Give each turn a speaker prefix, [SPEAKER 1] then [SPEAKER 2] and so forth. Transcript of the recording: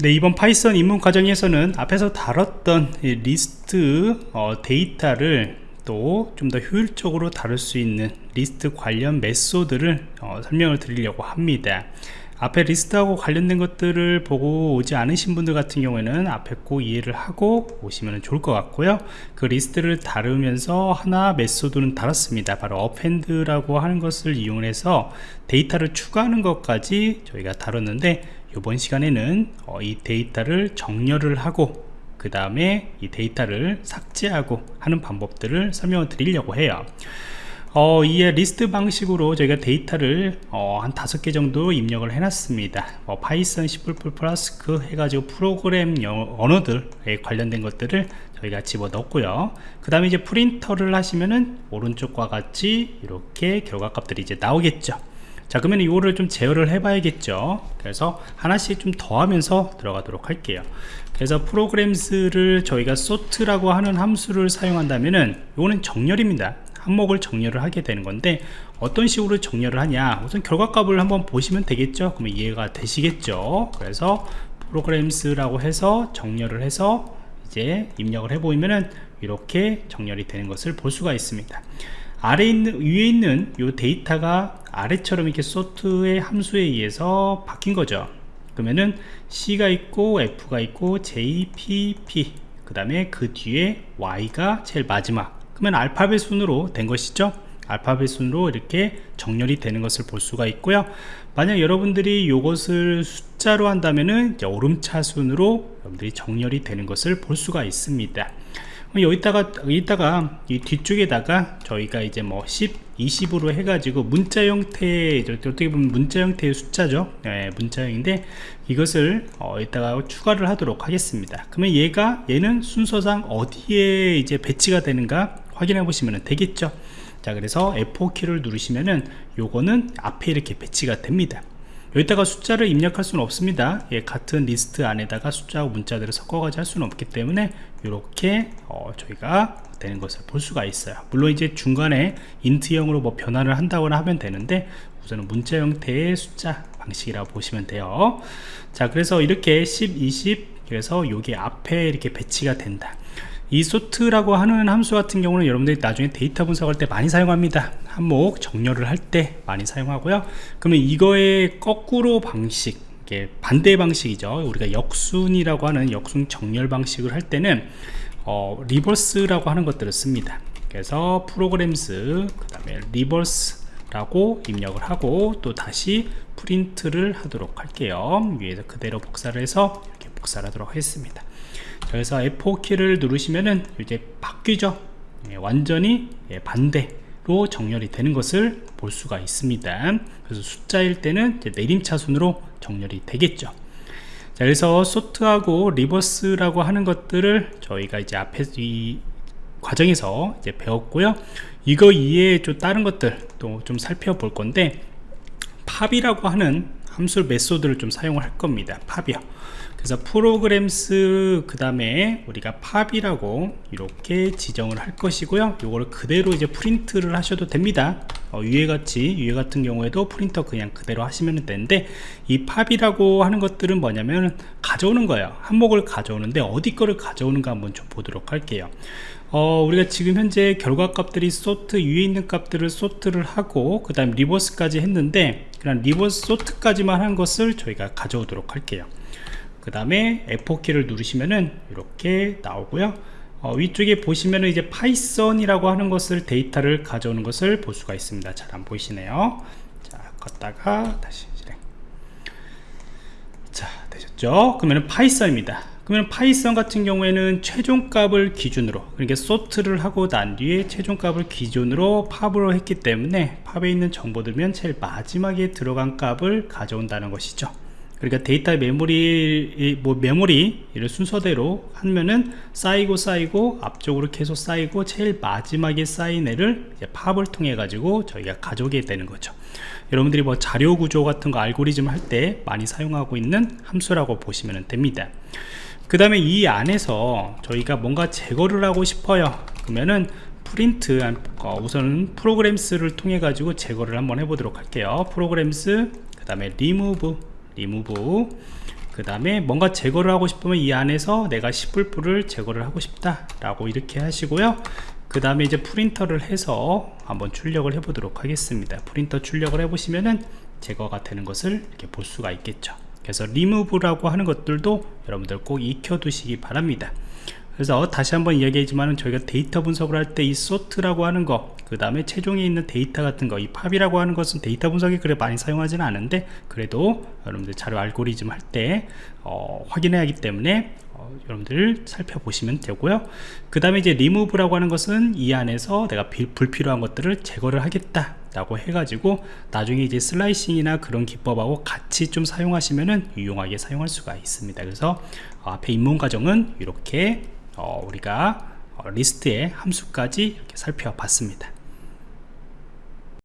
[SPEAKER 1] 네, 이번 Python 입문 과정에서는 앞에서 다뤘던 리스트 어, 데이터를 또 좀 더 효율적으로 다룰 수 있는 리스트 관련 method를 어, 설명을 드리려고 합니다. 앞에 리스트하고 관련된 것들을 보고 오지 않으신 분들 같은 경우에는 앞에 꼭 이해를 하고 오시면 좋을 것 같고요. 그 리스트를 다루면서 하나 method는 다뤘습니다. 바로 append라고 하는 것을 이용해서 데이터를 추가하는 것까지 저희가 다뤘는데 이번 시간에는 어, 이 데이터를 정렬을 하고 그 다음에 이 데이터를 삭제하고 하는 방법들을 설명을 드리려고 해요. 어, 이에 리스트 방식으로 저희가 데이터를 어, 한 다섯 개 정도 입력을 해놨습니다. 뭐 Python C++ 플러스크 해가지고 프로그램 언어들에 관련된 것들을 저희가 집어넣고요. 그 다음에 이제 프린터를 하시면은 오른쪽과 같이 이렇게 결과값들이 이제 나오겠죠 자 그러면 이거를 좀 제어를 해 봐야겠죠? 그래서 하나씩 좀 더하면서 들어가도록 할게요. 그래서 프로그램스를 저희가 sort라고 하는 함수를 사용한다면은 이거는 정렬입니다. 항목을 정렬을 하게 되는 건데 어떤 식으로 정렬을 하냐? 우선 결과값을 한번 보시면 되겠죠? 그러면 이해가 되시겠죠? 그래서 프로그램스라고 해서 정렬을 해서 이제 입력을 해 보이면은 이렇게 정렬이 되는 것을 볼 수가 있습니다 아래 있는 위에 있는 이 데이터가 아래처럼 이렇게 소트의 함수에 의해서 바뀐 거죠. 그러면은 C가 있고 F가 있고 JPP 그 다음에 그 뒤에 Y가 제일 마지막. 그러면 알파벳 순으로 된 것이죠. 알파벳 순으로 이렇게 정렬이 되는 것을 볼 수가 있고요. 만약 여러분들이 이것을 숫자로 한다면은 오름차 순으로 여러분들이 정렬이 되는 것을 볼 수가 있습니다 여기다가 여기다가 이 뒤쪽에다가 저희가 이제 뭐 10, 20으로 해가지고 문자 형태의 어떻게 보면 문자 형태의 숫자죠? 네, 문자형인데 이것을 어, 이따가 추가를 하도록 하겠습니다. 그러면 얘가 얘는 순서상 어디에 이제 배치가 되는가 확인해 보시면 되겠죠? 자 그래서 F4키를 누르시면은 요거는 앞에 이렇게 배치가 됩니다 여기다가 숫자를 입력할 수는 없습니다. 예, 같은 리스트 안에다가 숫자하고 문자들을 섞어가지고 할 수는 없기 때문에 이렇게 어, 저희가 되는 것을 볼 수가 있어요. 물론 이제 중간에 int형으로 뭐 변화를 한다거나 하면 되는데 우선은 문자 형태의 숫자 방식이라고 보시면 돼요. 자 그래서 이렇게 10, 20 그래서 여기 앞에 이렇게 배치가 된다 이 sort라고 하는 함수 같은 경우는 여러분들이 나중에 데이터 분석할 때 많이 사용합니다. 항목 정렬을 할 때 많이 사용하고요. 그러면 이거의 거꾸로 방식 반대 방식이죠. 우리가 역순이라고 하는 역순 정렬 방식을 할 때는 어, reverse라고 하는 것들을 씁니다. 그래서 programs 그 다음에 reverse라고 입력을 하고 또 다시 프린트를 하도록 할게요. 위에서 그대로 복사를 해서 복사를 하도록 하겠습니다. 그래서 F4키를 누르시면은 이제 바뀌죠? 예, 완전히 예, 반대로 정렬이 되는 것을 볼 수가 있습니다. 그래서 숫자일 때는 내림차순으로 정렬이 되겠죠. 자 그래서 sort하고 reverse라고 하는 것들을 저희가 이제 앞에 이 과정에서 이제 배웠고요. 이거 이외에 좀 다른 것들 또 좀 살펴볼 건데 pop이라고 하는 함수 method를 좀 사용을 할 겁니다. pop이요 그래서 programs 그 다음에 우리가 pop이라고 이렇게 지정을 할 것이고요. 이거를 그대로 이제 프린트를 하셔도 됩니다. 어, 위에 같이 위에 같은 경우에도 프린터 그냥 그대로 하시면 되는데 이 pop이라고 하는 것들은 뭐냐면 가져오는 거예요. 항목을 가져오는데 어디 거를 가져오는가 한번 좀 보도록 할게요. 어, 우리가 지금 현재 결과 값들이 sort 위에 있는 값들을 sort를 하고 그 다음 reverse까지 했는데 그냥 reverse sort까지만 한 것을 저희가 가져오도록 할게요 그 다음에 F4키를 누르시면은 이렇게 나오고요. 어, 위쪽에 보시면은 이제 Python이라고 하는 것을 데이터를 가져오는 것을 볼 수가 있습니다. 잘 안 보이시네요. 자 껐다가 다시 실행 자 되셨죠? 그러면 Python입니다. 그러면 Python 같은 경우에는 최종값을 기준으로 그러니까 sort를 하고 난 뒤에 최종값을 기준으로 pop으로 했기 때문에 pop에 있는 정보들면 제일 마지막에 들어간 값을 가져온다는 것이죠 그러니까 데이터 메모리 뭐 메모리를 순서대로 하면은 쌓이고 쌓이고 앞쪽으로 계속 쌓이고 제일 마지막에 쌓인 애를 pop을 통해 가지고 저희가 가져오게 되는 거죠. 여러분들이 뭐 자료 구조 같은 거 알고리즘 할 때 많이 사용하고 있는 함수라고 보시면 됩니다. 그 다음에 이 안에서 저희가 뭔가 제거를 하고 싶어요. 그러면은 프린트 어, 우선은 programs를 통해 가지고 제거를 한번 해보도록 할게요. programs 그 다음에 리무브 리무브. 그 다음에 뭔가 제거를 하고 싶으면 이 안에서 내가 10불불을 제거를 하고 싶다 라고 이렇게 하시고요. 그 다음에 이제 프린터를 해서 한번 출력을 해 보도록 하겠습니다. 프린터 출력을 해 보시면은 제거가 되는 것을 이렇게 볼 수가 있겠죠. 그래서 리무브라고 하는 것들도 여러분들 꼭 익혀 두시기 바랍니다. 그래서 다시 한번 이야기하지만 저희가 데이터 분석을 할 때 이 sort라고 하는 거 그 다음에 최종에 있는 데이터 같은 거 이 pop이라고 하는 것은 데이터 분석에 그래 많이 사용하지는 않은데 그래도 여러분들 자료 알고리즘 할 때 어, 확인해야 하기 때문에 어, 여러분들 살펴보시면 되고요. 그 다음에 이제 리무브라고 하는 것은 이 안에서 내가 비, 불필요한 것들을 제거를 하겠다 라고 해가지고 나중에 이제 slicing이나 그런 기법하고 같이 좀 사용하시면은 유용하게 사용할 수가 있습니다. 그래서 어, 앞에 입문 과정은 이렇게 어, 우리가 어, 리스트의 함수까지 이렇게 살펴봤습니다